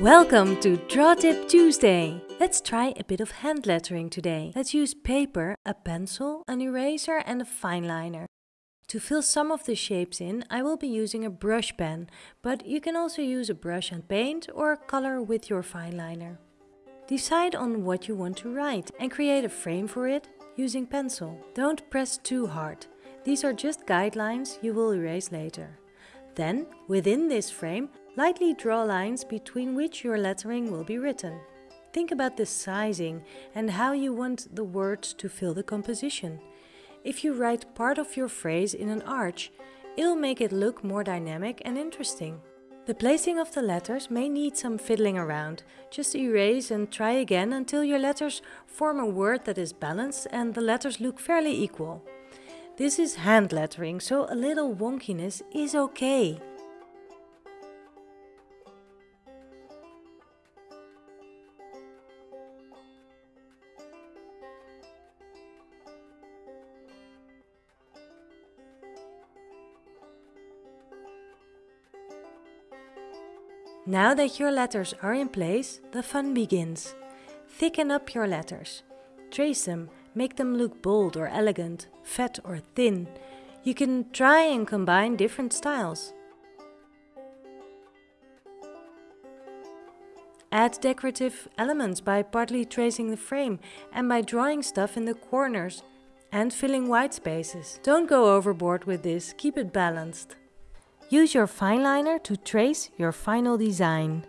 Welcome to Draw Tip Tuesday! Let's try a bit of hand lettering today. Let's use paper, a pencil, an eraser and a fine liner. To fill some of the shapes in, I will be using a brush pen, but you can also use a brush and paint or color with your fine liner. Decide on what you want to write and create a frame for it using pencil. Don't press too hard. These are just guidelines you will erase later. Then, within this frame, lightly draw lines between which your lettering will be written. Think about the sizing and how you want the words to fill the composition. If you write part of your phrase in an arch, it'll make it look more dynamic and interesting. The placing of the letters may need some fiddling around. Just erase and try again until your letters form a word that is balanced and the letters look fairly equal. This is hand lettering, so a little wonkiness is okay. Now that your letters are in place, the fun begins. Thicken up your letters. Trace them Make them look bold or elegant, fat or thin. You can try and combine different styles. Add decorative elements by partly tracing the frame and by drawing stuff in the corners and filling white spaces. Don't go overboard with this, keep it balanced. Use your fine liner to trace your final design.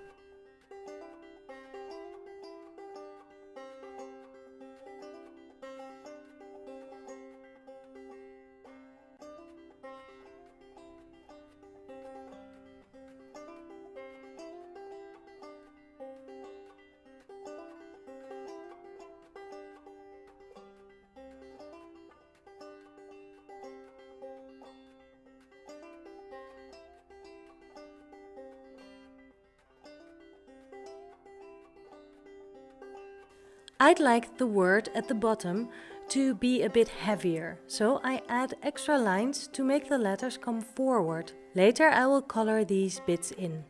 I'd like the word at the bottom to be a bit heavier, so I add extra lines to make the letters come forward. Later I will color these bits in.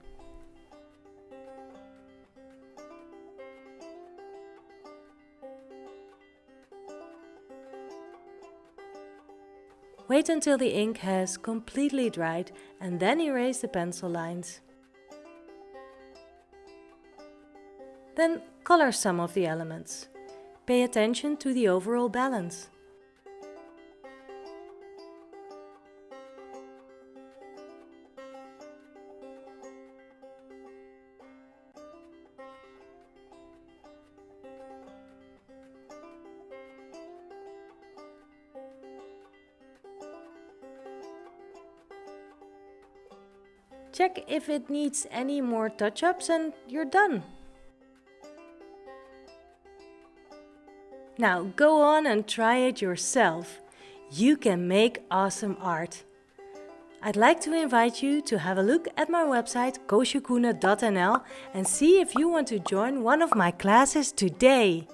Wait until the ink has completely dried and then erase the pencil lines. Then color some of the elements. Pay attention to the overall balance. Check if it needs any more touch-ups and you're done. Now go on and try it yourself. You can make awesome art. I'd like to invite you to have a look at my website koosjekoene.nl and see if you want to join one of my classes today.